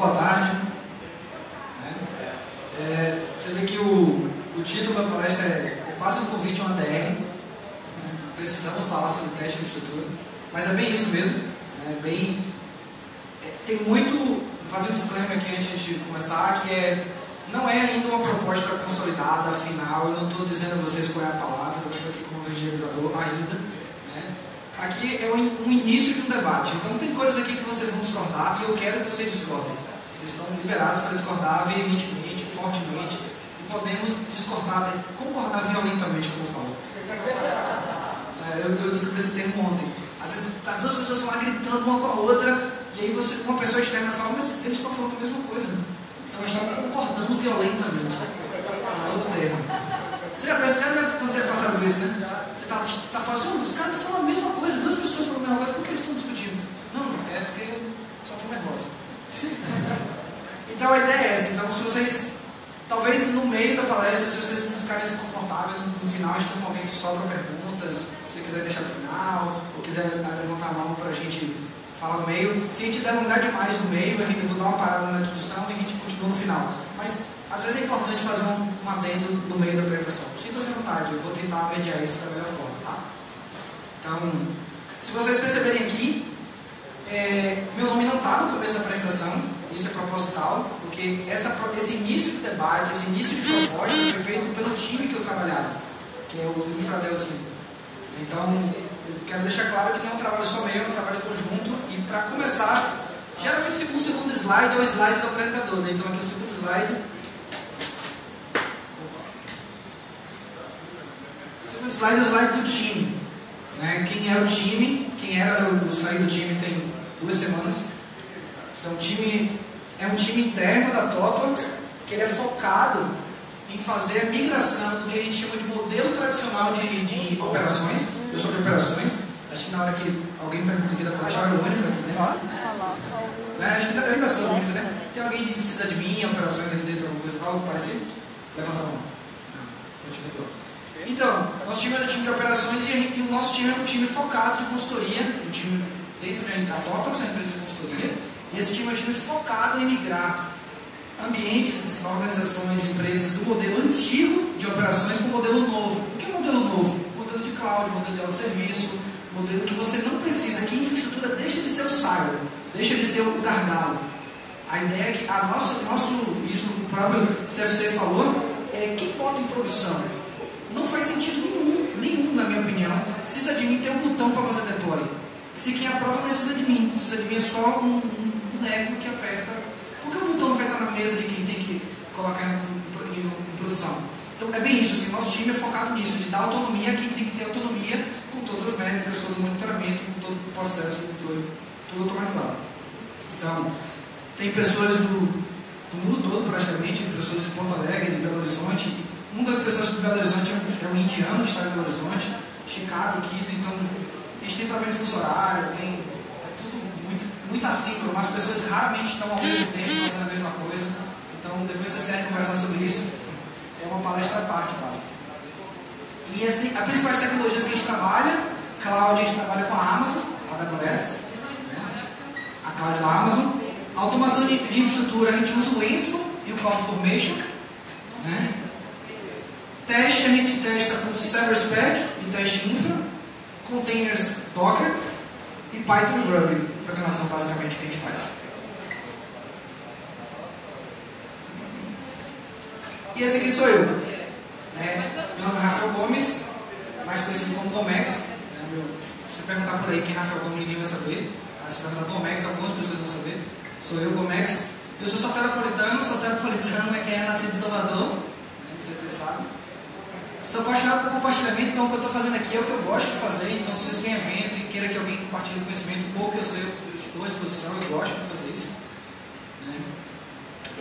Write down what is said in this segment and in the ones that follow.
boa tarde. Né? É, você vê que o, o título da palestra é, é quase um convite a uma DR. Né? Precisamos falar sobre teste de estrutura. Mas é bem isso mesmo. Né? Bem, é, tem muito. Vou fazer um disclaimer aqui antes de começar, que é não é ainda uma proposta consolidada, final. Eu não estou dizendo a vocês qual é a palavra, eu estou aqui como evangelizador ainda. Aqui é um início de um debate. Então tem coisas aqui que vocês vão discordar e eu quero que vocês discordem. Vocês estão liberados para discordar veementemente, fortemente, e podemos discordar, concordar violentamente, como eu falo. É, eu, eu descobri esse termo ontem. Às vezes as duas pessoas estão lá gritando uma com a outra, e aí você, uma pessoa externa fala, mas eles estão falando a mesma coisa. Então estão concordando violentamente. É outro termo. Você já percebe quando você é passado por isso, né? Você está tá falando assim, os caras estão falando a mesma coisa, duas pessoas falam a mesma coisa, por que eles estão discutindo? Não, é porque só estão nervosos. Então a ideia é essa. Então, se vocês, talvez no meio da palestra, se vocês não ficarem desconfortáveis, no, no final a gente tem um momento só para perguntas. Se você quiser deixar no final, ou quiser levantar a mão para a gente falar no meio. Se a gente der lugar demais no meio, a gente, eu vou dar uma parada na discussão e a gente continua no final. Mas às vezes é importante fazer um, um adendo no meio da apresentação. Sinta-se à vontade, eu vou tentar mediar isso da melhor forma, tá? Então, se vocês perceberem aqui, é, meu nome não está no começo da apresentação, isso é proposital, porque essa, esse início de debate, esse início de proposta foi feito pelo time que eu trabalhava, que é o Infradel Team. Então, eu quero deixar claro que não é um trabalho só meu, é um trabalho conjunto, e para começar, geralmente o segundo slide é o slide do apresentador, né? então aqui o segundo slide. O segundo slide é o slide do time. Né? Quem é o time, quem era, eu saí do time tem duas semanas. Então, o time é um time interno da Totox, que ele é focado em fazer a migração do que a gente chama de modelo tradicional de, de operações. Eu sou de operações. Acho que na hora que alguém pergunta aqui da palestra, eu único aqui dentro. Né? Acho que eu ainda sou o único, né? Tem alguém que precisa de mim, operações aqui dentro, alguma coisa algo parecido? Levanta a mão. Não. Então, nosso time é um time de operações e, e, o nosso time é um time focado de consultoria, um time dentro da Totox, a empresa de consultoria, e esse time é time focado em migrar ambientes, organizações, empresas do modelo antigo de operações para o modelo novo. O que é modelo novo? Modelo de cloud, modelo de autosserviço, modelo que você não precisa, que a infraestrutura deixa de ser o silo, deixa de ser o gargalo. A ideia é que a nossa, nosso, isso o próprio CFC falou, é quem bota em produção. Não faz sentido nenhum, nenhum na minha opinião, se de mim ter um botão para fazer deploy. Se quem aprova não precisa de mim, precisa de mim é só um, um boneco que aperta. Por que o botão não vai estar na mesa de quem tem que colocar em, em, em produção? Então é bem isso, assim, nosso time é focado nisso, de dar autonomia a quem tem que ter autonomia com todas as métricas, todo o monitoramento, com todo o processo, tudo, tudo automatizado. Então, tem pessoas do, do mundo todo praticamente, pessoas de Porto Alegre, de Belo Horizonte. Uma das pessoas de Belo Horizonte é um, é indiano que está em Belo Horizonte, Chicago, Quito, então a gente tem problema de fuso horário, tem é tudo muito, muito assíncrono, as pessoas raramente estão ao mesmo tempo fazendo a mesma coisa. Então, depois vocês querem conversar sobre isso, é uma palestra à parte quase. E as, principais tecnologias que a gente trabalha, cloud a gente trabalha com a Amazon, a AWS, né? a cloud da Amazon. Automação de, de, infraestrutura, a gente usa o Ansible e o CloudFormation. Né? Teste, a gente testa com Server Spec e teste infra, containers Docker e Python e Ruby, programação basicamente que a gente faz. E esse aqui sou eu. Né? Meu nome é Rafael Gomes, mais conhecido como Gomex. Né? Meu, se você perguntar por aí quem é Rafael Gomes, ninguém vai saber. Mas se perguntar Gomex, algumas pessoas vão saber. Sou eu, Gomex. Eu sou soteropolitano, soteropolitano é quem é nascido em Salvador, né? não sei se vocês sabem. Sou apaixonado por compartilhamento, então o que eu estou fazendo aqui é o que eu gosto de fazer. Então, se vocês têm evento e queiram que alguém compartilhe conhecimento, pouco eu sei, eu estou à disposição, eu gosto de fazer?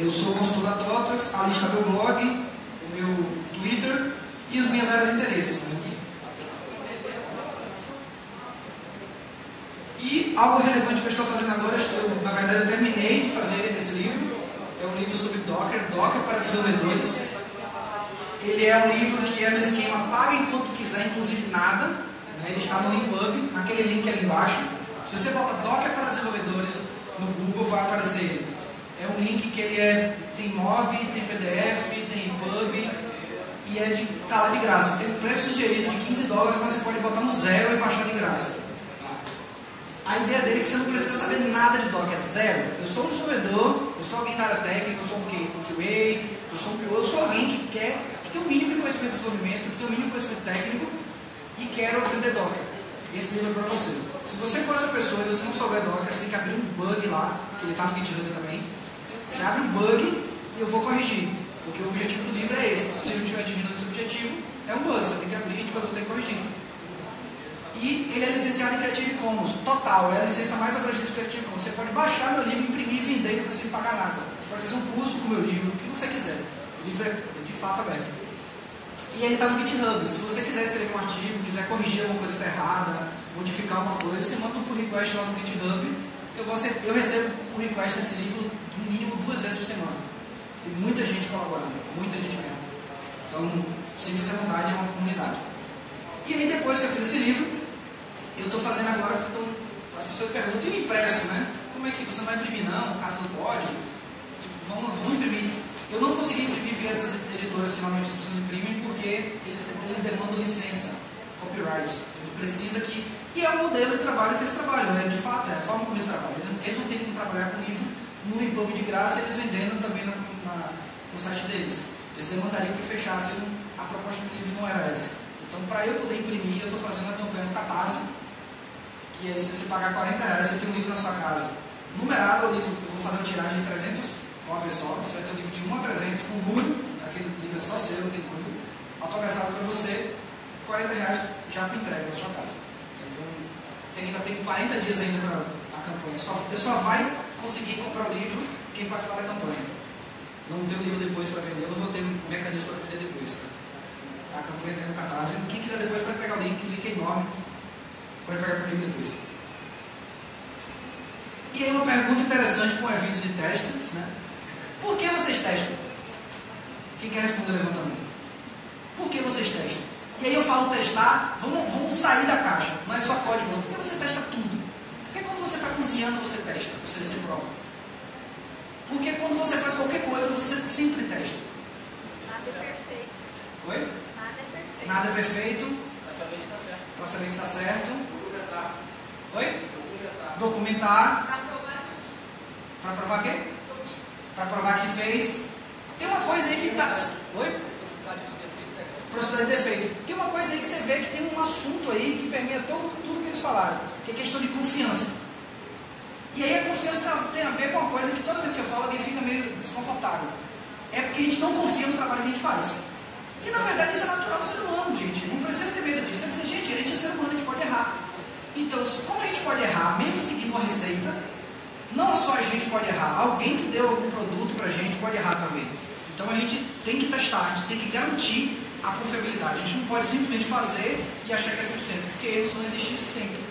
Eu sou consultor da Totox, ali está meu blog, o meu Twitter e as minhas áreas de interesse. E algo relevante que eu estou fazendo agora, na verdade eu terminei de fazer esse livro, é um livro sobre Docker, Docker para desenvolvedores. Ele é um livro que é no esquema paga enquanto quiser, inclusive nada. Né? Ele está no EPUB, naquele link ali embaixo. Se você bota Docker para desenvolvedores no Google, vai aparecer. É um link que ele é, tem mob, tem PDF, tem pub e é de, tá lá de graça. Tem um preço sugerido de 15 dólares, mas você pode botar no zero e baixar de graça. A ideia dele é que você não precisa saber nada de Docker, é zero. Eu sou um desenvolvedor, eu sou alguém da área técnica, eu sou um QA, eu sou um PO, eu sou alguém que quer, que tem o um mínimo de conhecimento de desenvolvimento, que tem o um mínimo de conhecimento técnico e quero aprender Docker. Esse livro é para você. Se você for essa pessoa e você não souber Docker, você tem que abrir um bug lá, que ele está no GitHub também. Você abre um bug e eu vou corrigir. Porque o objetivo do livro é esse. Se o livro estiver atingindo esse objetivo, é um bug. Você tem que abrir e depois vou ter que corrigir. E ele é licenciado em Creative Commons, total, é a licença mais abrangente do Creative Commons. Você pode baixar meu livro, imprimir e vender, não precisa pagar nada. Você pode fazer um curso com o meu livro, o que você quiser. O livro é de fato aberto. E ele está no GitHub. Se você quiser escrever um artigo, quiser corrigir alguma coisa que está errada, modificar alguma coisa, você manda um pull request lá no GitHub. Eu, vou, eu recebo pull request desse livro no mínimo duas vezes por semana. Tem muita gente colaborando, muita gente mesmo. Então, sinta-se à vontade, é uma comunidade. E aí, depois que eu fiz esse livro, eu estou fazendo agora, então, as pessoas perguntam, e o impresso, né? Como é que você vai imprimir não, caso não pode? Tipo, vamos, vamos imprimir. Eu não consegui imprimir via essas editoras que normalmente as pessoas imprimem porque eles, eles demandam licença, copyright. Ele precisa que. E é o modelo de trabalho que eles trabalham, né? de fato, é a forma como eles trabalham. Eles não têm como trabalhar com livro no EPUB de graça, eles vendendo também na, na, no site deles. Eles demandariam que fechassem a proposta do livro não era. Então, para eu poder imprimir, eu estou fazendo a campanha no Catarse que é se você pagar 40 reais, você tem um livro na sua casa. Numerado o livro, eu vou fazer uma tiragem de 300 cópias só, você vai ter um livro de 1 a 300 com número, aquele livro é só seu, aquele número, autografado para você, 40 reais já com entrega na sua casa. Então, tem, ainda tem 40 dias ainda para a campanha. Só, só vai conseguir comprar o livro quem participar da campanha. Não tem o livro depois para vender, não vou ter um mecanismo para vender depois. Tá? A campanha tem no catarse. Quem quiser depois pode pegar o link, o link é enorme Pode pegar comigo depois. E aí uma pergunta interessante para um evento de testes, né? Por que vocês testam? Quem quer responder levanta. Por que vocês testam? E aí eu falo testar, vamos, vamos sair da caixa, não é só código não. Por que você testa tudo? Está cozinhando, você testa, você se prova. Porque quando você faz qualquer coisa, você sempre testa. Nada é perfeito. Oi? Nada é perfeito. Nada é perfeito. Para saber se está certo. Para saber se está certo. Documentar. Oi? Documentar. Documentar. Pra provar que fiz. Para provar quê? Para provar que fez. Tem uma coisa aí que está. Oi? Possibilidade de defeitos é Processador de defeito. Tem uma coisa aí que você vê que tem um assunto aí que permeia todo, tudo que eles falaram, que é questão de confiança. E aí a confiança tá- tem a ver com uma coisa que toda vez que eu falo alguém fica meio desconfortável. É porque a gente não confia no trabalho que a gente faz. E na verdade isso é natural do ser humano, gente. Não precisa ter medo disso. É dizer, gente, a gente é ser humano, a gente pode errar. Então, como a gente pode errar, mesmo seguindo uma receita, não só a gente pode errar, alguém que deu algum produto pra gente pode errar também. Então a gente tem que testar, a gente tem que garantir a confiabilidade. A gente não pode simplesmente fazer e achar que é 100%, porque erros vão existir sempre.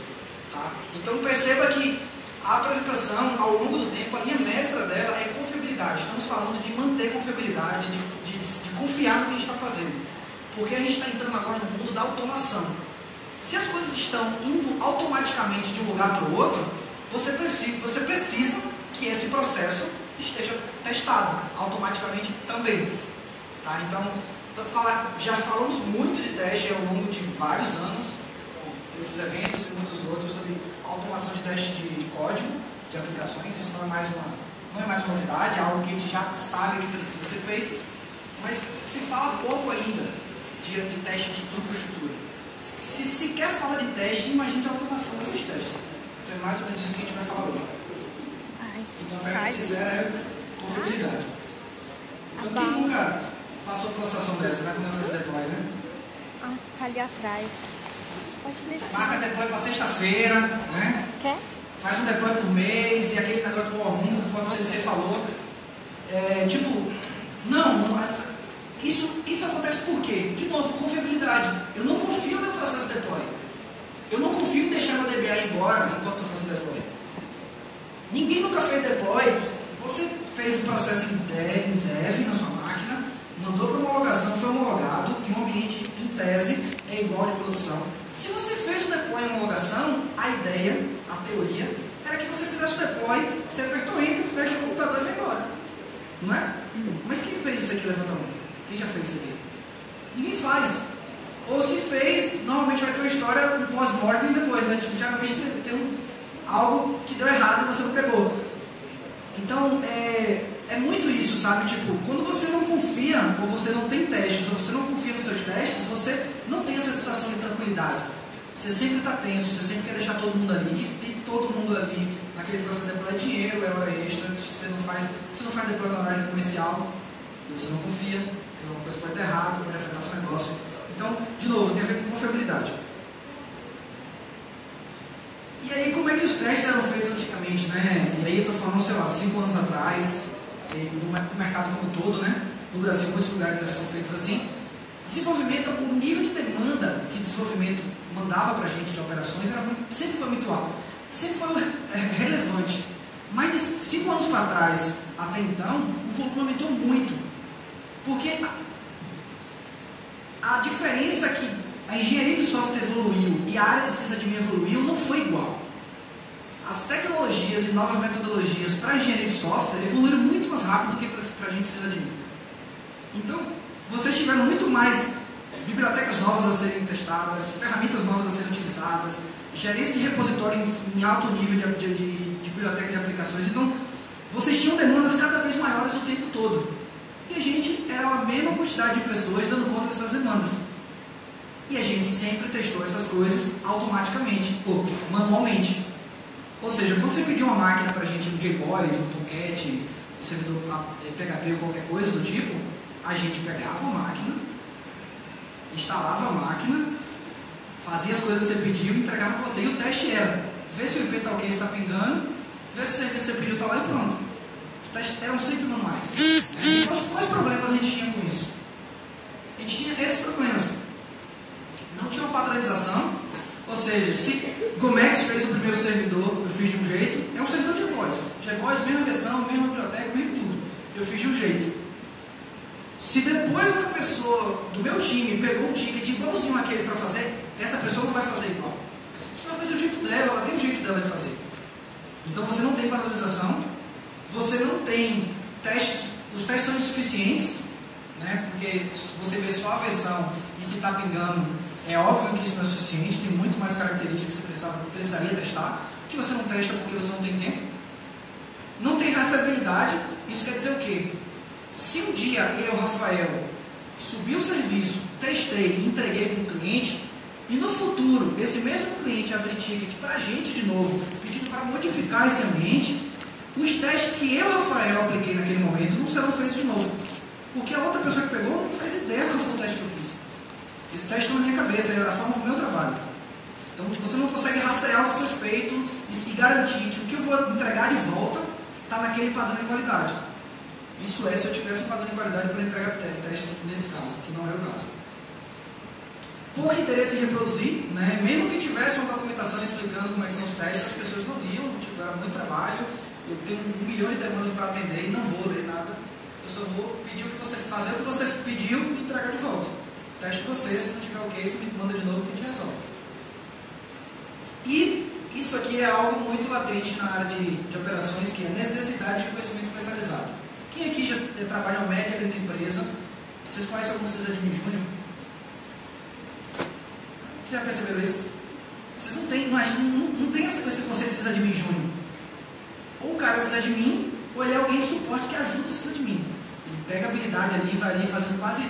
Tá? Então perceba que a apresentação, ao longo do tempo, a linha mestra dela é confiabilidade. Estamos falando de manter confiabilidade, de, de, de confiar no que a gente está fazendo. Porque a gente está entrando agora no mundo da automação. Se as coisas estão indo automaticamente de um lugar para o outro, você precisa, você precisa que esse processo esteja testado automaticamente também. Tá? Então, já falamos muito de teste ao longo de vários anos, esses eventos e muitos outros, sobre automação de teste de código, de aplicações. Isso não é mais uma, não é mais uma novidade, é algo que a gente já sabe que precisa ser feito, mas se fala pouco ainda de, de teste de infraestrutura. Se sequer fala de teste, imagine a automação desses testes. Então é mais ou menos isso que a gente vai falar hoje. Então a pergunta que fizeram é confiabilidade. Então quem Bom. nunca passou por uma situação dessa, vai quando fazer deploy, né? ah, tá ali atrás. Marca deploy para sexta-feira, né? Quer? Faz um deploy por mês e aquele negócio do Room, como você falou. É, tipo, não, não isso, isso acontece por quê? De novo, confiabilidade. Eu não confio no processo de deploy. Eu não confio em deixar meu DBA ir embora enquanto estou fazendo deploy. Ninguém nunca fez deploy. Você fez o processo em dev, em dev na sua máquina, mandou para homologação, foi homologado em um ambiente, em tese, é igual de produção. Se você fez o deploy em homologação, a ideia, a teoria, era que você fizesse o deploy, você apertou enter, fecha o computador e vai embora. Mas quem fez isso aqui? Levanta a mão. Quem já fez isso aqui? Ninguém faz. Ou se fez, normalmente vai ter uma história, um pós-mortem depois, né? Tipo, geralmente tem, um, algo que deu errado e você não pegou. Então, é, é muito isso, sabe? Tipo, quando você não confia, ou você não tem testes, ou você não confia nos seus testes, você não tem essa sensação de tranquilidade. Você sempre está tenso, você sempre quer deixar todo mundo ali, e todo mundo ali, naquele processo deploy é dinheiro, é hora extra, você não faz, você não faz na horário comercial, você não confia, que uma coisa pode dar errado, pode afetar seu negócio. Então, de novo, tem a ver com confiabilidade. E aí, como é que os testes eram feitos antigamente, né? E aí, eu estou falando, sei lá, cinco anos atrás, no mercado como todo, né? No Brasil, muitos lugares são feitos assim. Desenvolvimento, o nível de demanda que desenvolvimento mandava para a gente de operações era muito, sempre foi muito alto, sempre foi é, relevante. Mas de cinco anos para trás, até então, o volume aumentou muito. Porque a, a diferença que a engenharia de software evoluiu e a área de sysadmin evoluiu não foi igual. As tecnologias e novas metodologias para a engenharia de software evoluíram muito mais rápido do que para a gente sysadmin. Então, vocês tiveram muito mais bibliotecas novas a serem testadas, ferramentas novas a serem utilizadas, gerência de repositório em, em alto nível de, de, de, de biblioteca de aplicações. Então, vocês tinham demandas cada vez maiores o tempo todo. E a gente era a mesma quantidade de pessoas dando conta dessas demandas. E a gente sempre testou essas coisas automaticamente, ou manualmente. Ou seja, quando você pediu uma máquina para a gente no JBoys, no Tomcat, no servidor PHP ou qualquer coisa do tipo, a gente pegava a máquina, instalava a máquina, fazia as coisas que você pediu e entregava para você. E o teste era, ver se o IP está ok, está pingando, e pronto. Eram sempre manuais. Quais, quais problemas a gente tinha com isso? A gente tinha esses problemas. Não tinha uma padronização, ou seja, se Gomex fez o primeiro servidor, eu fiz de um jeito, é um servidor de voz. GVoz, mesma versão, mesma biblioteca, mesmo tudo. Eu fiz de um jeito. Se depois outra pessoa do meu time pegou um ticket igualzinho aquele para fazer, essa pessoa não vai fazer igual. Essa pessoa vai fazer o jeito dela, ela tem o jeito dela de fazer. Então você não tem padronização, você não tem testes, os testes são insuficientes, né? porque você vê só a versão e se está pingando, é óbvio que isso não é suficiente, tem muito mais características que você precisava, precisaria testar, que você não testa porque você não tem tempo. Não tem rastreabilidade, isso quer dizer o quê? Se um dia eu, Rafael, subi o serviço, testei e entreguei para o cliente, e no futuro esse mesmo cliente abrir ticket para a gente de novo, pedindo para modificar esse ambiente, os testes que eu, Rafael, apliquei naquele momento não serão feitos de novo. Porque a outra pessoa que pegou não faz ideia qual foi o teste que eu fiz. Esse teste está na minha cabeça, é a forma do meu trabalho. Então você não consegue rastrear o que foi feito e garantir que o que eu vou entregar de volta está naquele padrão de qualidade. Isso é se eu tivesse um padrão de qualidade para entregar testes nesse caso, que não é o caso. Pouco interesse em reproduzir, né? mesmo que tivesse uma documentação explicando como é são os testes, as pessoas não liam, era muito trabalho, eu tenho um milhão de demandas para atender e não vou ler nada, eu só vou pedir o que você fazer o que você pediu e entregar de volta. Teste você, se não tiver ok, você me manda de novo que a gente resolve. E isso aqui é algo muito latente na área de, de operações, que é a necessidade de conhecimento especializado. Quem aqui já trabalha média dentro da empresa? Vocês conhecem algum sysadmin júnior? Vocês já perceberam isso? Vocês não têm, não, não, tem esse, conceito de sysadmin júnior. Ou o cara é sysadmin, ou ele é alguém de suporte que ajuda o sysadmin. Ele pega a habilidade ali, vai ali fazendo quase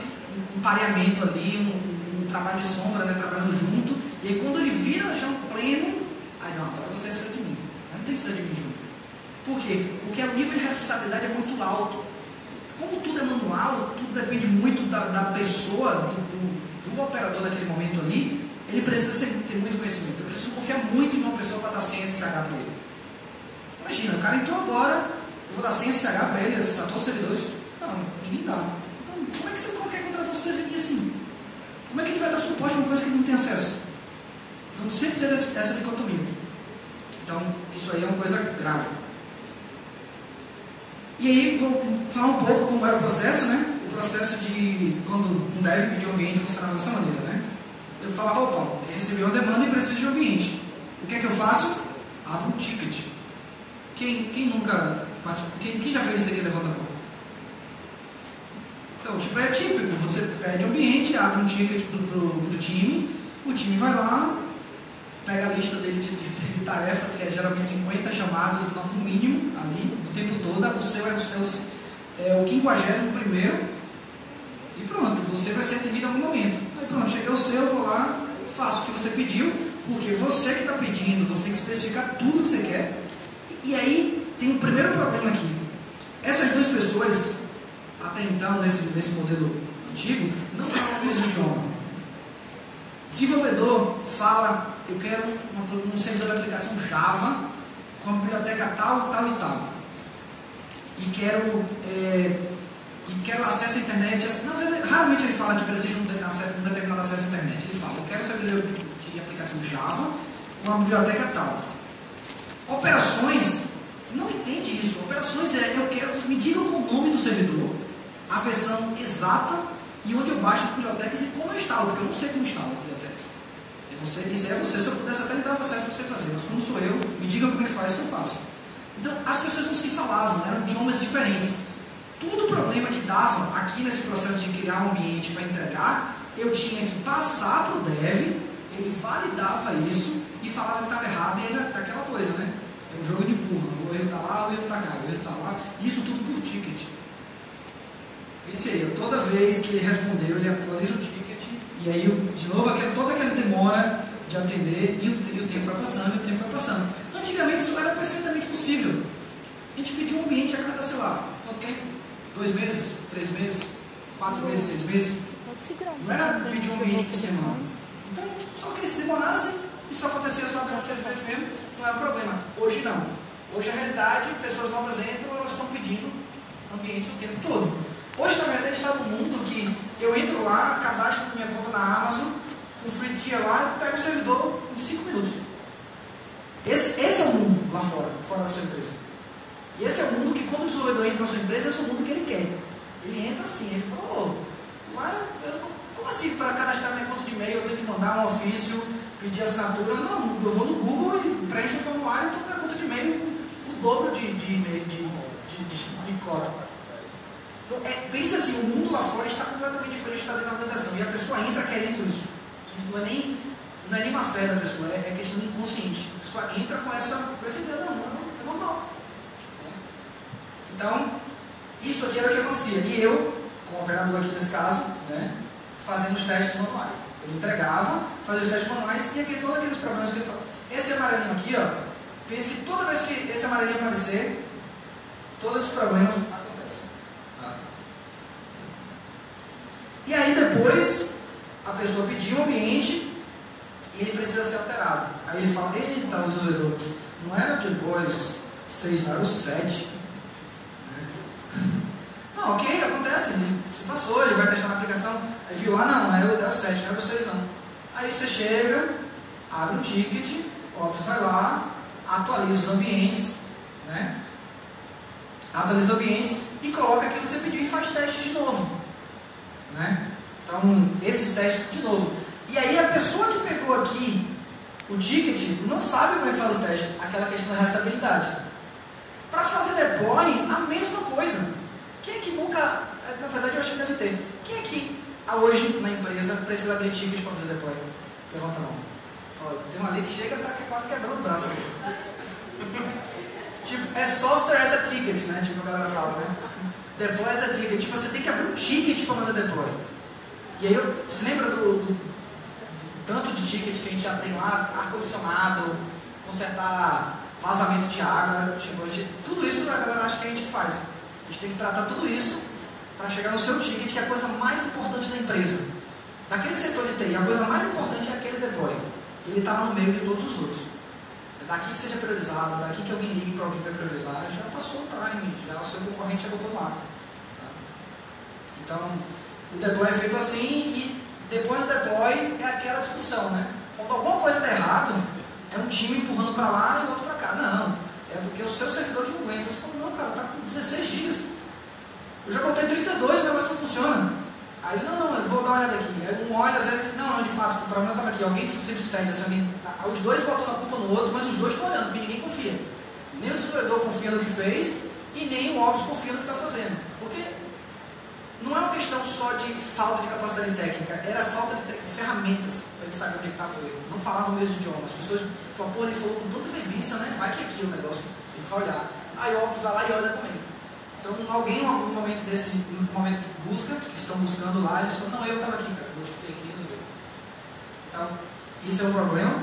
um, pareamento ali, um, um, trabalho de sombra, né, trabalhando junto. E aí quando ele vira já um pleno, aí não, agora você é sysadmin. Aí não tem sysadmin júnior. Por quê? Porque o nível de responsabilidade é muito alto. Como tudo é manual, tudo depende muito da, da pessoa, do, do, do, operador naquele momento ali, ele precisa ser, ter muito conhecimento. Eu preciso confiar muito em uma pessoa para dar senha SSH para ele. Imagina, o cara entrou agora, eu vou dar senha SSH para ele, acessar todos os servidores. Não, ninguém dá. Então, como é que você quer contratar um servidor assim? Como é que ele vai dar suporte a uma coisa que ele não tem acesso? Então, sempre ter essa dicotomia. Então, isso aí é uma coisa grave. E aí, vou falar um pouco como era o processo, né? O processo de quando um dev pedir um ambiente funcionava dessa maneira, né? Eu falava, opa, recebi uma demanda e preciso de um ambiente. O que é que eu faço? Abro um ticket. Quem, quem nunca quem, quem já fez isso aqui, levanta a mão. Então, tipo, é típico, você pede ambiente, abre um ticket pro, pro, pro time, o time vai lá, pega a lista dele de, de- de tarefas, que é geralmente 50 chamadas no mínimo ali, o tempo todo, o seu é é o, é o 51 primeiro, e pronto, você vai ser atendido em algum momento. Aí pronto, chegou o seu, eu vou lá, faço o que você pediu, porque você que está pedindo, você tem que especificar tudo que você quer. E, aí tem o primeiro problema aqui. Essas duas pessoas, até então, nesse, nesse modelo antigo, não falam o mesmo idioma. Desenvolvedor fala, eu quero uma- um servidor de aplicação Java com a biblioteca tal, tal e tal. E quero, é, e quero acesso à internet. Não, raramente ele fala que precisa de um, determinado acesso à internet. Ele fala, eu quero servidor de, aplicação Java com a biblioteca tal. Operações, não entende isso. Operações é, eu quero, me diga o nome do servidor, a versão exata e onde eu baixo as bibliotecas e como eu instalo, porque eu não sei como instalo as bibliotecas. É você, isso é você, se eu pudesse até lhe dar acesso para você fazer, mas como sou eu, me diga como é que faz que eu faço. Então, as pessoas não se falavam, eram idiomas diferentes. Tudo o problema que dava aqui nesse processo de criar um ambiente para entregar, eu tinha que passar para o dev, ele validava isso e falava que estava errado, e era aquela coisa, né? É um jogo de empurra, o erro está lá, o erro está cá, o erro está lá, isso tudo por ticket. Pense aí, toda vez que ele respondeu, ele atualiza o ticket, e aí, de novo, aquela, toda aquela demora de atender, e o, e o tempo vai passando, e o tempo vai passando. Antigamente isso era perfeitamente possível. A gente pediu um ambiente a cada, sei lá, quanto tempo? Dois meses? Três meses? Quatro meses? Seis meses? Não era pedir um ambiente por semana. Então, só que se demorasse, isso acontecia só durante seis meses mesmo, não era um problema. Hoje não. Hoje a realidade, pessoas novas entram, elas estão pedindo ambientes o tempo todo. Hoje, na verdade, está no mundo que eu entro lá, cadastro minha conta na Amazon, com free tier lá, pego o servidor em cinco minutos. Esse, esse é o mundo lá fora, fora da sua empresa. E esse é o mundo que quando o desenvolvedor entra na sua empresa, esse é o mundo que ele quer. Ele entra assim, ele fala, ô, lá, eu, como assim para cadastrar minha conta de e-mail eu tenho que mandar um ofício, pedir assinatura? Não, eu vou no Google e preencho o formulário e estou com minha conta de e-mail com o dobro de, de e-mail, de, de, de, de código. Então, é, pense assim, o mundo lá fora está completamente diferente da dentro da organização. E a pessoa entra querendo isso. Isso não é nem, não é nem uma fé da pessoa, é, é questão inconsciente. A pessoa entra com essa, com essa ideia, não, não, é normal. Então, isso aqui era o que acontecia. E eu, como operador aqui nesse caso, né, fazendo os testes manuais. Eu entregava, fazia os testes manuais e aqui, todos aqueles problemas que eu falo. Esse amarelinho aqui, ó, pense que toda vez que esse amarelinho aparecer, todos esses problemas acontecem. Tá? E aí depois, a pessoa pediu o ambiente e ele precisa ser alterado. Aí ele fala, eita, o desenvolvedor, não era o depois 6, não era o 7. Não, ok, acontece, ele se passou, ele vai testar na aplicação, aí viu, ah não, é o, é o 7, não é 6 não. Aí você chega, abre um ticket, Ops vai lá, atualiza os ambientes, né? Atualiza os ambientes e coloca aquilo que você pediu e faz teste de novo. Né? Então, esses testes de novo. E aí a pessoa que pegou aqui o ticket não sabe como é que faz os testes, aquela questão da restabilidade. Para fazer deploy, a mesma coisa. Quem é que nunca, na verdade eu acho que deve ter, quem é que ah, hoje na empresa precisa abrir ticket para fazer deploy? Levanta a mão. Tem uma ali que chega e tá quase quebrando o braço aqui. tipo, é software as a ticket, né? Tipo a galera fala, né? Deploy as a ticket. Tipo, você tem que abrir um ticket para fazer deploy. E aí, você lembra do, do, do tanto de ticket que a gente já tem lá, ar-condicionado, consertar vazamento de água, tipo, tudo isso a galera acha que a gente faz. A gente tem que tratar tudo isso para chegar no seu ticket, que é a coisa mais importante da empresa. Daquele setor de TI, a coisa mais importante é aquele deploy. Ele está no meio de todos os outros. É daqui que seja priorizado, daqui que alguém ligue para alguém para priorizar, já passou o time, já o seu concorrente já botou lá. Então, o deploy é feito assim e depois do deploy é aquela discussão, né? Quando alguma coisa está errada, é um time empurrando para lá e outro para cá. Não, é porque o seu servidor que não aguenta. Não, cara, tá com 16 GB. Eu já botei 32, o negócio não funciona. Aí, não, não, eu vou dar uma olhada aqui. Aí um olha, às vezes, não, não, de fato, o problema estava aqui. Alguém sempre segue, assim, alguém, os dois botam a culpa no outro, mas os dois estão olhando, porque ninguém confia. Nem o desenvolvedor confia no que fez e nem o Ops confia no que está fazendo. Porque não é uma questão só de falta de capacidade técnica, era falta de ferramentas para ele saber onde ele estava erro. Não falava o mesmo idioma. As pessoas falavam, pô, ele falou com tanta veemência, né? Vai que é aqui o negócio. Ele vai olhar. Aí óbvio vai lá e olha também. Então alguém em algum momento desse momento de busca, que estão buscando lá, eles falam, não, eu estava aqui, cara, modifiquei aqui, não deu. Então, isso é um problema.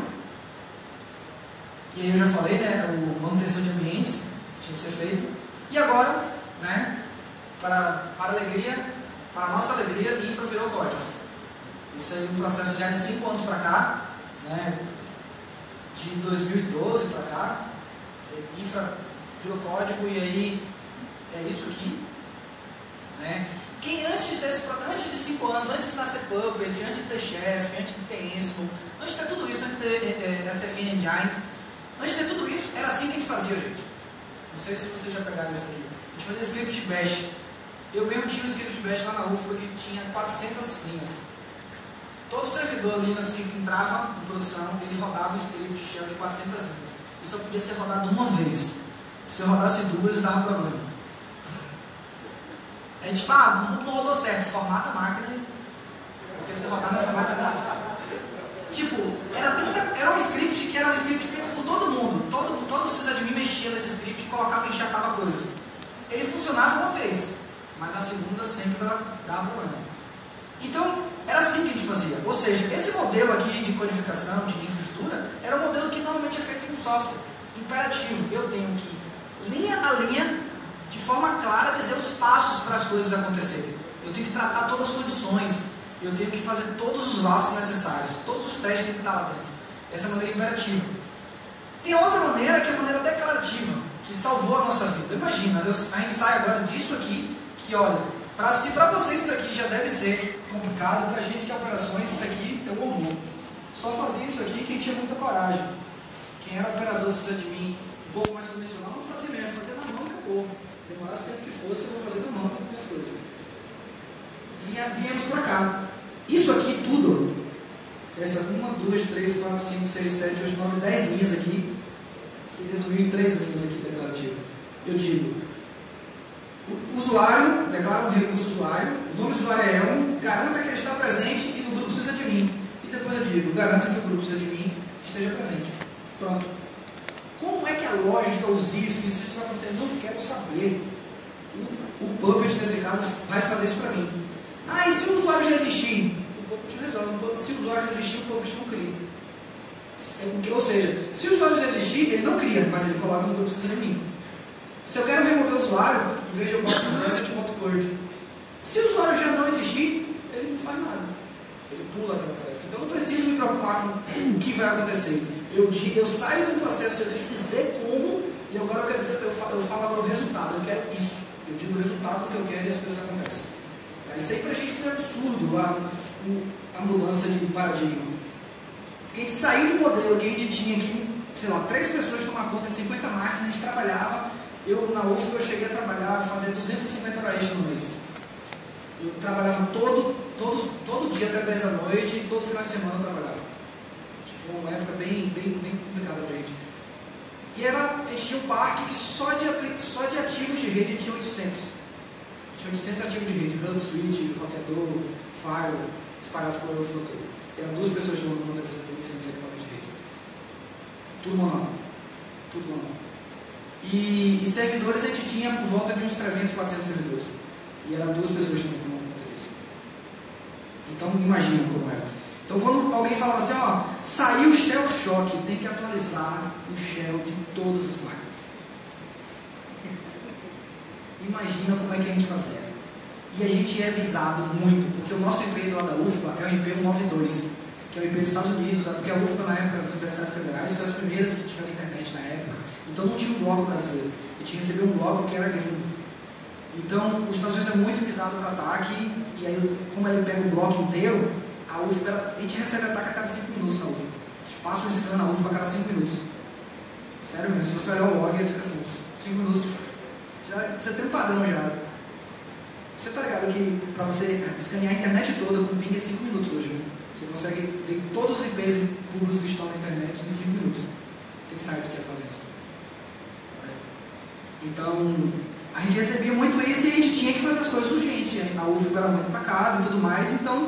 E aí eu já falei, né, o manutenção de ambientes que tinha que ser feito. E agora, né, para, para alegria, para nossa alegria, infra virou código. Isso aí é um processo já de 5 anos para cá, né, de 2012 para cá, eh, infra virou código e aí é isso aqui, né. Quem antes desse, antes de 5 anos, antes de nascer Puppet, antes de ter Chef, antes de ter Ensmo, antes de ter tudo isso, antes de ter eh, eh, SFN Engine, antes de ter tudo isso, era assim que a gente fazia, gente. Não sei se vocês já pegaram isso aqui. A gente fazia script bash. Eu mesmo tinha um script bash lá na UFBA que tinha 400 linhas. Todo servidor Linux que entrava em produção, ele rodava o script shell de 400 linhas. E só podia ser rodado uma vez. Se eu rodasse duas, dava problema. A gente ah, não rodou certo, formata a máquina, porque se rodar nessa máquina dá. Tipo, era, tanta, era um script que era um script feito por todo mundo. Todo, todo sysadmin mexia nesse script, colocava e enxertava coisas. Ele funcionava uma vez, mas na segunda sempre dava, dava problema. Então, era assim que a gente fazia. Ou seja, esse modelo aqui de codificação, de infraestrutura, era um modelo que normalmente é feito em software. Imperativo. Eu tenho que, linha a linha, de forma clara, dizer os passos para as coisas acontecerem. Eu tenho que tratar todas as condições. Eu tenho que fazer todos os laços necessários. Todos os testes têm que estar lá dentro. Essa é a maneira imperativa. Tem outra maneira que é a maneira declarativa, que salvou a nossa vida. Imagina, eu- a gente sai agora disso aqui, que olha, pra, se para vocês isso aqui já deve ser complicado, pra gente que é operações, isso aqui é o horror. Só fazia isso aqui quem tinha muita coragem. Quem era operador sysadmin um pouco mais convencional, não fazia mesmo, fazia na mão e acabou. Demorasse o tempo que fosse, eu vou fazer na mão as coisas. Viemos pra cá. Isso aqui tudo, essa uma, duas, três, quatro, cinco, seis, sete, oito, nove, dez linhas aqui, se resumiu em três linhas aqui declarativo. Eu digo, o usuário, declara um recurso usuário, o nome do usuário é um, garanta que ele está presente e o grupo precisa de mim. E depois eu digo, garanta que o grupo precisa de mim esteja presente. Pronto. Como é que a lógica, os ifs, isso vai acontecer? Não quero saber. O, o Puppet, nesse caso, vai fazer isso para mim. Ah, e se o usuário já existir? O Puppet resolve. O Se o usuário já existir, o Puppet não cria. É Ou seja, se o usuário já existir, ele não cria, mas ele coloca no grupo de mim. Se eu quero remover o usuário, em vez de eu boto purge. Se o usuário já não existir, ele não faz nada. Ele pula aquela tarefa. Então eu preciso me preocupar com o que vai acontecer. Eu, eu saio do processo, eu tenho que dizer como, e agora eu quero dizer, eu falo, eu falo agora o resultado, eu quero isso. Eu digo o resultado do que eu quero e as coisas acontecem. Isso aí pra gente foi absurdo, a, a mudança de paradigma. Porque a gente saiu do modelo que a gente tinha aqui, sei lá, três pessoas tomar conta de 50 máquinas, a gente trabalhava, eu na UF eu cheguei a trabalhar, fazer 250 horas no mês. Eu trabalhava todo, todo, todo dia até 10 da noite todo final de semana eu trabalhava. Foi uma época bem, bem, bem complicada pra gente. E era, a gente tinha um parque que só de, só de ativos de rede a gente tinha 800. Tinha 800 ativos de rede, hub, switch, roteador, firewall, espalhados pelo overflow todo. Eram duas pessoas tomando conta desses 800 equipamentos de rede. Tudo manual. Tudo manual. E, e servidores a gente tinha por volta de uns 300, 400 servidores. E eram duas pessoas tomando conta disso. Então imagina como era. Então quando alguém falava assim, ó, saiu o Shell Shock, tem que atualizar o Shell de todas as máquinas. Imagina como é que a gente fazia. E a gente é avisado muito, porque o nosso IP lá da UFBA é o IP 192, que é o IP dos Estados Unidos, porque a UFBA na época das universidades federais foi as primeiras que tiveram internet na época. Então não tinha um bloco brasileiro. E tinha que receber um bloco que era gringo. Então, os Estados Unidos é muito visado para ataque, e aí, como ele pega o bloco inteiro, a UFBA, a gente recebe ataque a cada 5 minutos na UFBA. A gente passa um scan na UFBA a cada 5 minutos. Sério mesmo, se você olhar o log, ele fica assim, 5 minutos. Já, você tem um padrão já. Você tá ligado que para você escanear a internet toda com ping é 5 minutos hoje, né? Você consegue ver todos os IPs públicos que estão na internet em 5 minutos. Tem sites que fazem isso. Então, a gente recebia muito isso e a gente tinha que fazer as coisas urgentes. A UFO era muito atacada e tudo mais, então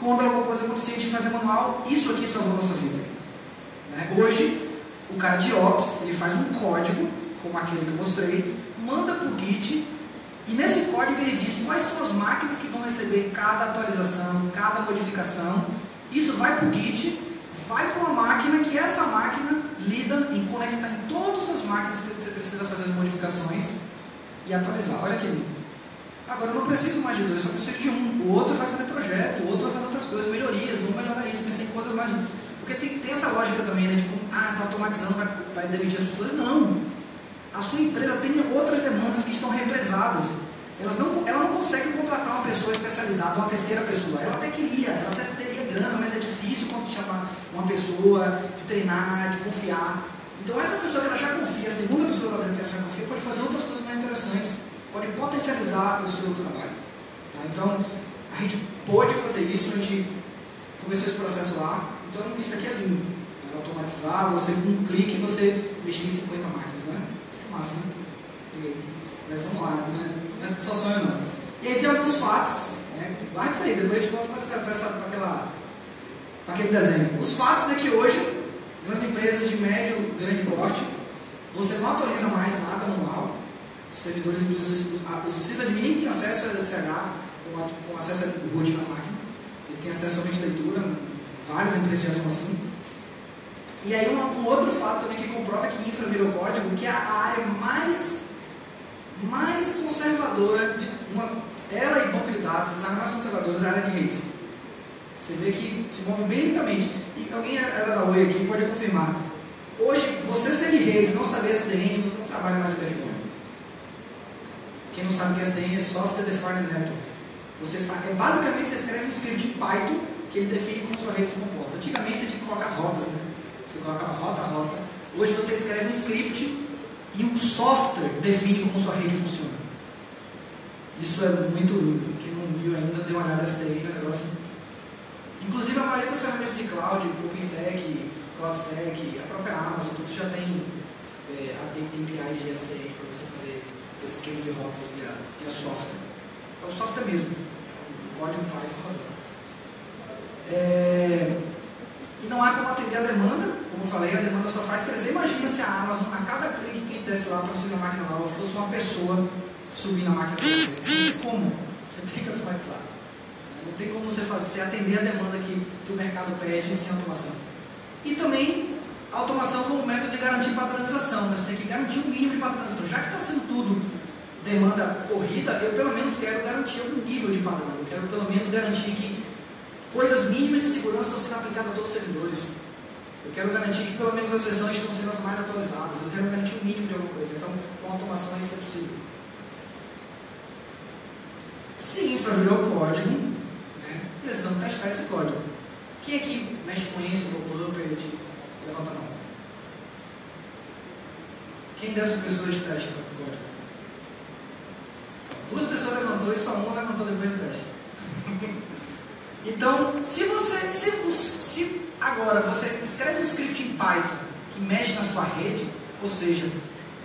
quando alguma coisa acontecia, a gente fazia manual. Isso aqui salvou nossa vida. Né? Hoje, o cara de Ops, ele faz um código, como aquele que eu mostrei, manda para o Git, e nesse código ele diz quais são as máquinas que vão receber cada atualização, cada modificação. Isso vai para o Git, vai para uma máquina que essa máquina lida em conectar em todas as máquinas que você precisa fazer as modificações e atualizar. Olha que lindo. Agora eu não preciso mais de dois, só preciso de um. O outro vai fazer projeto, o outro vai fazer outras coisas, melhorias, vamos melhorar isso, pensei em coisas mais. Porque tem, tem essa lógica também, né? De como, ah, está automatizando, vai, vai demitir as pessoas. Não. A sua empresa tem outras demandas que estão represadas. Elas não, ela não consegue contratar uma pessoa especializada, uma terceira pessoa. Ela até queria, ela até teria grana, mas é difícil quando chamar uma pessoa de treinar, de confiar. Então essa pessoa que ela já confia, a segunda pessoa que ela já confia, pode fazer outras coisas mais interessantes pode potencializar o seu trabalho. Tá? Então, a gente pode fazer isso, a gente começou esse processo lá. Então, isso aqui é lindo. É automatizar, você com um clique você mexer em 50 máquinas, né? Isso é massa, né? E, mas vamos lá, né? não é só sonho não. E aí tem alguns fatos, né? Guarda isso aí, depois a gente volta para aquele desenho. Os fatos é que hoje, nas empresas de médio, grande porte, você não atualiza mais nada manual, servidores, o sysadmin nem tem acesso ao SSH com, acesso ao root na máquina. Ele tem acesso somente à leitura, várias empresas já são assim. E aí um, um, outro fato também que comprova que infra virou código, que é a área mais, mais conservadora, de uma, ela e banco de dados, as áreas mais conservadoras a área de redes. Você vê que se move bem lentamente. E alguém era da Oi aqui pode confirmar. Hoje, você ser de redes, não saber SDN, você não trabalha mais com backbone. Quem não sabe o que é SDN é Software Defined Network. Você é, basicamente você escreve um script em Python que ele define como sua rede se comporta. Antigamente você tinha que colocar as rotas, né? Você colocava rota, rota. Hoje você escreve um script e o software define como sua rede funciona. Isso é muito lindo. Quem não viu ainda, dê uma olhada nessa daí, é um negócio. Inclusive a maioria das ferramentas de cloud, OpenStack, CloudStack, a própria Amazon, tudo já tem é, APIs de SDN para você fazer esse esquema de rotas via, via software. É o software mesmo, o código Python rodando. É, e não há como atender a demanda, como eu falei, a demanda só faz crescer. Imagina se a Amazon, a cada clique que a gente desse lá para subir na máquina nova, fosse uma pessoa subir na máquina tem como. Você tem que automatizar. Não tem como você fazer, você atender a demanda que, que o mercado pede sem automação. E também automação como método de garantir padronização. Né? Você tem que garantir um mínimo de padronização. Já que está sendo tudo demanda corrida, eu pelo menos quero garantir algum nível de padrão. Eu quero pelo menos garantir que coisas mínimas de segurança estão sendo aplicadas a todos os servidores. Eu quero garantir que pelo menos as versões estão sendo as mais atualizadas. Eu quero garantir um mínimo de alguma coisa. Então, com automação isso é possível. Se infra virou código, né, precisamos testar esse código. Quem aqui mexe com isso, Puppet, Levanta a mão. Quem dessas pessoas testa o código? Duas pessoas levantou e só uma levantou depois do teste. então, se você, se, se agora você escreve um script em Python que mexe na sua rede, ou seja,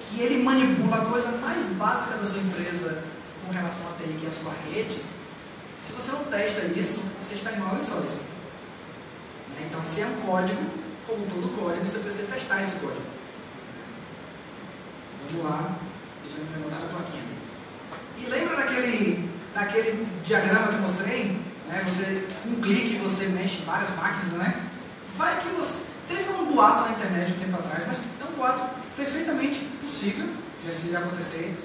que ele manipula a coisa mais básica da sua empresa com relação à TI, que é a sua rede, se você não testa isso, você está em mau lençóis. Então, se é um código, como todo código, você precisa testar esse código. Vamos lá, deixa eu levantar a plaquinha. E lembra daquele, daquele diagrama que mostrei? Né? Você, com um clique, você mexe várias máquinas, né? Vai que você. Teve um boato na internet um tempo atrás, mas é um boato perfeitamente possível de acontecer,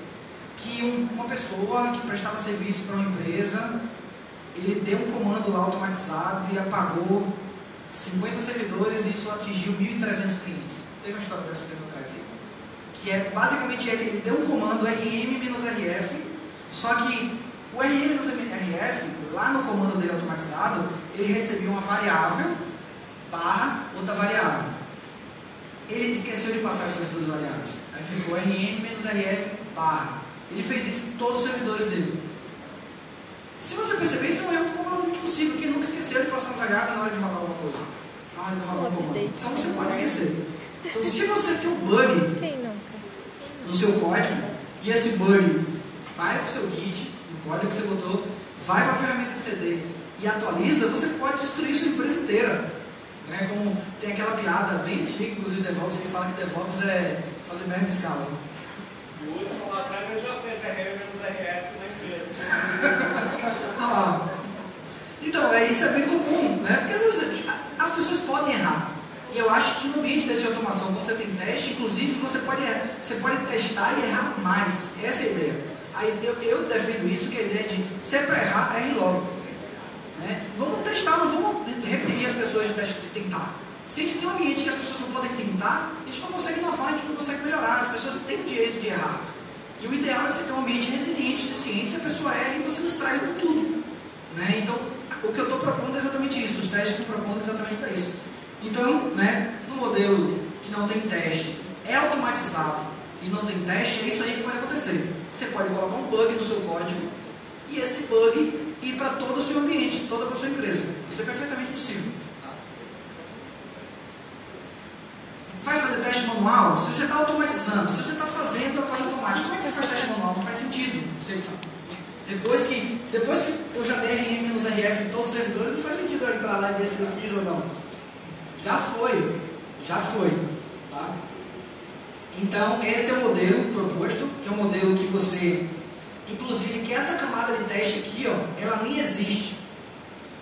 que um, uma pessoa que prestava serviço para uma empresa, ele deu um comando lá automatizado e apagou 50 servidores e isso atingiu 1.300 clientes. Teve uma história dessa tempo atrás aí. Que é, basicamente, ele, deu um comando rm-rf, só que o rm-rf, lá no comando dele automatizado, ele recebia uma variável barra outra variável. Ele esqueceu de passar essas duas variáveis. Aí ficou rm-rf barra. Ele fez isso em todos os servidores dele. Se você perceber, isso é um erro completamente possível, que nunca esqueceu de passar uma variável na hora de rodar alguma coisa. Na hora de rodar um comando. Então você pode esquecer. Então se você tem um bug no seu código, e esse bug vai para o seu Git, o código que você botou, vai para a ferramenta de CD e atualiza, você pode destruir sua empresa inteira. Né? Como tem aquela piada bem antiga, inclusive DevOps, que fala que DevOps é fazer merda de escala. O Hudson lá atrás já fez RM menos RF mais vezes. Ah, então, é, isso é bem comum, né? Porque às vezes as pessoas podem errar. E eu acho que no ambiente de automação, quando você tem teste, inclusive você pode, você pode testar e errar mais. Essa é a ideia. Aí eu, eu defendo isso, que é a ideia de se é para errar, erre logo. Né? Vamos testar, não vamos reprimir as pessoas de, teste, de tentar. Se a gente tem um ambiente que as pessoas não podem tentar, a gente não consegue inovar, a gente não consegue melhorar. As pessoas têm o direito de errar. E o ideal é você ter um ambiente resiliente, suficiente, se a pessoa erra e você não estraga com tudo. Né? Então, o que eu estou propondo é exatamente isso. Os testes estão propondo exatamente para isso. Então, né, no modelo que não tem teste, é automatizado e não tem teste, é isso aí que pode acontecer. Você pode colocar um bug no seu código e esse bug ir para todo o seu ambiente, toda a sua empresa. Isso é perfeitamente possível. Tá? Vai fazer teste manual? Se você está automatizando, se você está fazendo a coisa automática, como é que você faz teste manual? Não faz sentido. Você, depois que, depois que eu já dei RM nos RF em todos os servidores, não faz sentido eu entrar lá e ver se eu fiz ou não. Já foi, já foi. Tá? Então, esse é o modelo proposto, que é um modelo que você, inclusive, que essa camada de teste aqui, ó, ela nem existe.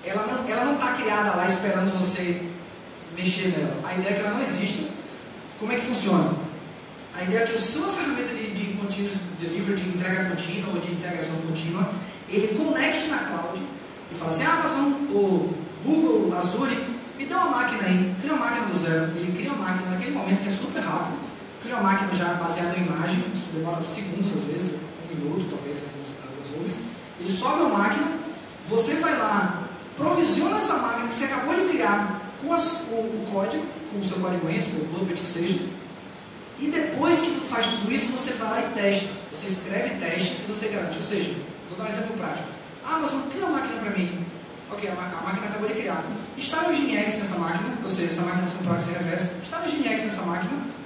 Ela não está ela não tá criada lá esperando você mexer nela. A ideia é que ela não existe. Como é que funciona? A ideia é que a sua ferramenta de, de continuous delivery, de entrega contínua ou de integração contínua, ele conecte na cloud e fala assim, ah, nós o Google, Azure, me dá uma máquina aí, cria uma máquina do zero. Ele cria uma máquina naquele momento que é super rápido, cria uma máquina já baseada em imagem, isso demora segundos às vezes, um minuto talvez, alguns, alguns. Ele sobe a máquina, você vai lá, provisiona essa máquina que você acabou de criar com as, o, o, código, com o seu código ENSP, o Puppet que seja, e depois que faz tudo isso, você vai lá e testa. Você escreve testes e você garante. Ou seja, vou dar um exemplo prático. Ah, mas cria uma máquina para mim. Ok, a, a, máquina acabou de criar. Instale o Ginex nessa máquina, ou seja, essa máquina sem proxy reverso. Instale o Ginex nessa máquina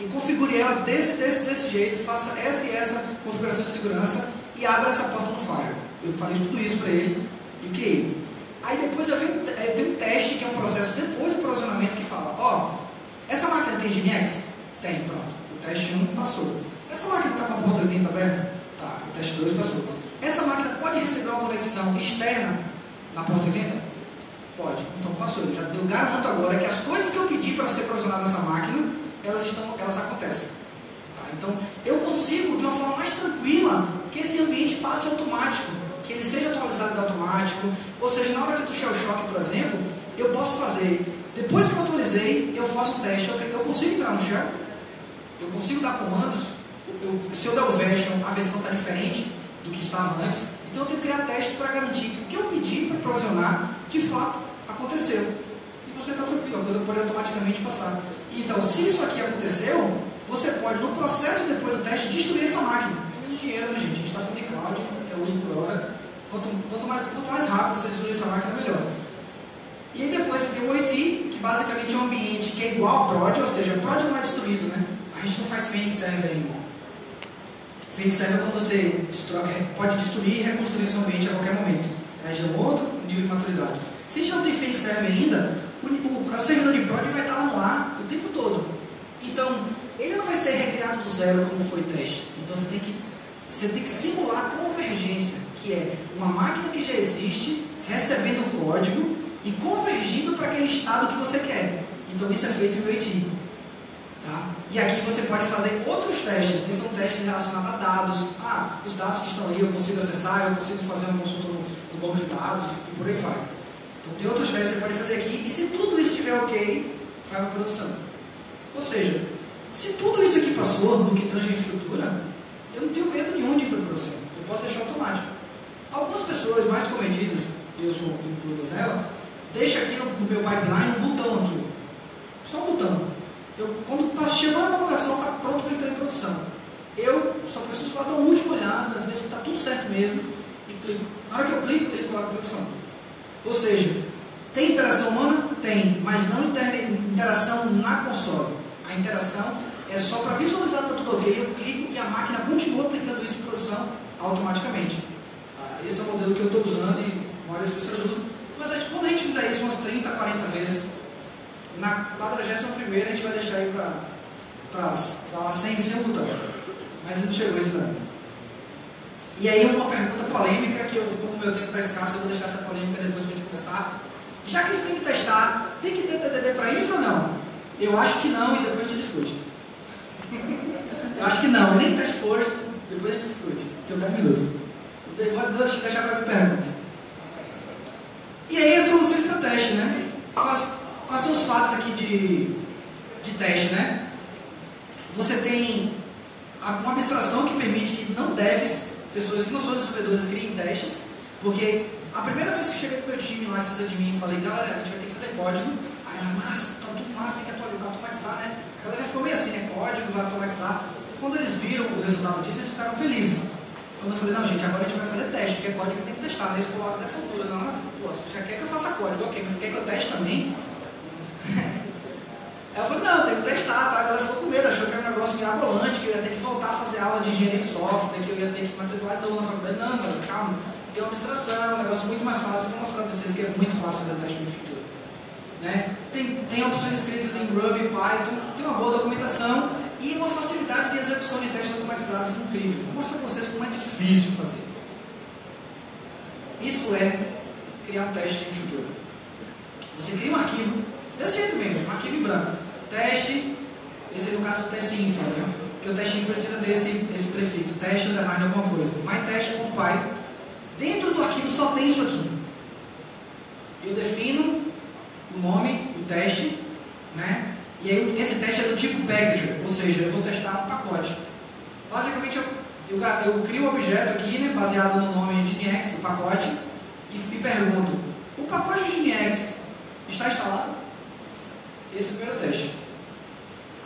e configure ela desse, desse, desse jeito, faça essa e essa configuração de segurança e abra essa porta no Fire. Eu falei tudo isso para ele e criei. Aí depois eu, venho, eu tenho um teste, que é um processo depois do provisionamento, que fala, ó, oh, essa máquina tem Ginex? Tem, pronto. O teste 1 passou. Essa máquina está com a porta 80 aberta? Tá, o teste 2 passou. Essa máquina pode receber uma conexão externa na porta 80? Pode. Então passou. Eu, já, eu garanto agora que as coisas que eu pedi para ser provisionado nessa máquina, elas, estão, elas acontecem. Tá? Então eu consigo, de uma forma mais tranquila, que esse ambiente passe automático, que ele seja atualizado automático. Ou seja, na hora do shell shock, por exemplo, eu posso fazer, depois que eu atualizei, eu faço um teste. Eu, eu consigo entrar no shell, eu consigo dar comandos. Eu, se eu der o version, a versão está diferente do que estava antes. Então eu tenho que criar testes para garantir que o que eu pedi para provisionar, de fato, aconteceu. E você está tranquilo, a coisa pode automaticamente passar. Então, se isso aqui aconteceu, você pode, no processo depois do teste, destruir essa máquina. É menos dinheiro, né, gente? A gente está falando em cloud, é uso por hora. Quanto, quanto, mais, quanto mais rápido você destruir essa máquina, melhor. E aí depois você tem o OIT, que basicamente é um ambiente que é igual a prod, ou seja, prod não é destruído, né? A gente não faz Phoenix Server ainda. Phoenix Server é quando você pode destruir e reconstruir seu ambiente a qualquer momento. Aí já é um outro nível de maturidade. Se a gente não tem Phoenix Server ainda, o, o, o servidor de prod vai estar no ar o tempo todo. Então, ele não vai ser recriado do zero como foi teste. Então você tem que, você tem que simular convergência, que é uma máquina que já existe, recebendo o código e convergindo para aquele estado que você quer. Então isso é feito em UAT. Tá? E aqui você pode fazer outros testes, que são testes relacionados a dados. Ah, os dados que estão aí eu consigo acessar, eu consigo fazer uma consulta no, no banco de dados e por aí vai. Então tem outros testes que você pode fazer aqui e se tudo isso estiver ok, vai para a produção. Ou seja, se tudo isso aqui passou no que tange a infraestrutura, eu não tenho medo nenhum de ir para produção. Eu posso deixar automático. Algumas pessoas mais comedidas, eu sou incluídas nela, deixa aqui no, no meu pipeline um botão aqui. Só um botão. Eu, quando está chegando a homologação, está pronto para entrar em produção. Eu só preciso só dar uma última olhada, ver se está tudo certo mesmo e clico. Na hora que eu clico, ele coloca produção. Ou seja, tem interação humana? Tem, mas não interação na console. A interação é só para visualizar que está tudo ok, eu clico e a máquina continua aplicando isso em produção automaticamente. Tá? Esse é o modelo que eu estou usando e a maioria das pessoas usam. Mas acho que quando a gente fizer isso umas 30, 40 vezes, na 41 a gente vai deixar aí para lá sem, sem botão. Mas não chegou isso daí. E aí uma pergunta polêmica, que eu, como meu tempo está escasso, eu vou deixar essa polêmica depois a gente começar. Já que a gente tem que testar, tem que ter TDD para infra ou não? Eu acho que não e depois a gente discute. eu acho que não, nem teste força, depois a gente discute. Tenho 10 minutos. Vou deixar para perguntas. E aí as soluções para teste, né? Quais, quais são os fatos aqui de, de teste, né? Você tem uma abstração que permite que não deves, pessoas que não são desenvolvedores, criem testes, porque a primeira vez que cheguei pro meu time lá, se de mim, falei, galera, a gente vai ter que fazer código. Aí ela, massa, tá tudo massa, tem que atualizar, automatizar, né? A galera ficou meio assim, né? Código, vai automatizar. Quando eles viram o resultado disso, eles ficaram felizes. Quando eu falei, não, gente, agora a gente vai fazer teste, porque código tem que testar, né? Eles colocaram dessa altura, não, pô, você já quer que eu faça código, ok, mas você quer que eu teste também? Eu falei, não, tem que testar, tá? A galera ficou com medo, achou que era um negócio mirabolante, que eu ia ter que voltar a fazer aula de engenharia de software, que eu ia ter que matricular de na faculdade. Não, calma, tem uma abstração, é um negócio muito mais fácil, eu vou mostrar para vocês que é muito fácil fazer teste no futuro. Né? Tem, tem opções escritas em Ruby, Python, tem uma boa documentação e uma facilidade de execução de testes automatizados incrível. Vou mostrar para vocês como é difícil fazer. Isso é criar um teste de futuro. Você cria um arquivo, desse jeito mesmo, um arquivo em branco. Teste, esse é no caso o teste infra, né? Porque o teste infra precisa ter esse, esse prefixo, teste underline alguma coisa. mytest.py. Dentro do arquivo só tem isso aqui. Eu defino o nome, o teste, né? E aí esse teste é do tipo packager, ou seja, eu vou testar um pacote. Basicamente eu, eu, eu crio um objeto aqui, né, baseado no nome Nginx do pacote, e, e pergunto, o pacote Nginx está instalado? Esse é o primeiro teste.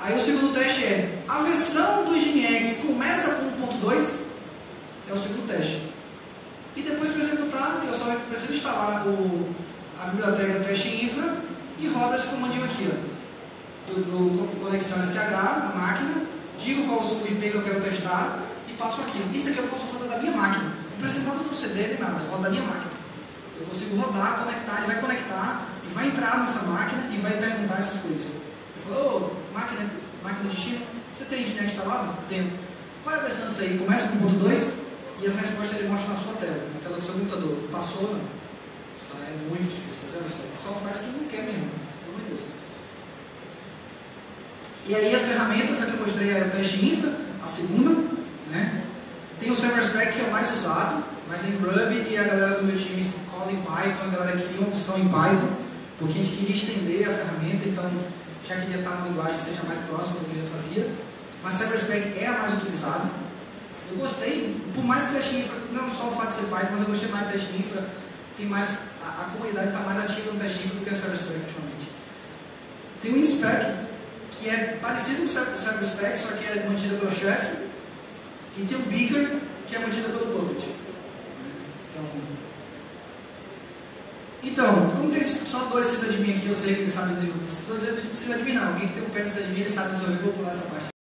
Aí o segundo teste é, a versão do Nginx começa com 1.2? É o segundo teste. E depois para executar, eu só preciso instalar o, a biblioteca teste infra e roda esse comandinho aqui, ó, do, do conexão SH na máquina, digo qual o IP que eu quero testar e passo aqui. Isso aqui eu posso rodar da minha máquina. Não precisa no CD nem nada, roda da minha máquina. Eu consigo rodar, conectar, ele vai conectar vai entrar nessa máquina e vai perguntar essas coisas. Eu falo, ô, máquina, máquina de China, você tem internet instalado? Tenho. Qual é a versão disso aí? Começa com ponto 2 e as respostas ele mostra na sua tela, na tela do seu computador. Passou, não? Tá, é muito difícil fazer isso. Só faz quem não quer mesmo. Pelo amor de Deus. E aí as ferramentas, a que eu mostrei é o teste infra, a segunda, né? Tem o Server Spec que é o mais usado, mas em Ruby e a galera do meu time cola em Python, a galera uma opção em Python, porque a gente queria estender a ferramenta, então já queria estar numa linguagem que seja mais próxima do que eu fazia. Mas Server Spec é a mais utilizada. Eu gostei, por mais que teste infra, não só o fato de ser Python, mas eu gostei mais do teste infra, tem mais, a, a comunidade está mais ativa no teste infra do que o Server Spec ultimamente. Tem o InSpec, que é parecido com o Server Spec, só que é mantida pelo chefe, e tem o Beaker, que é mantida pelo Puppet. Então, então, como tem só dois sysadmin aqui, eu sei que eles sabem desenvolver. Se dois sysadmin não, alguém que tem um pé de sysadmin, ele sabe desenvolver, vou pular essa parte.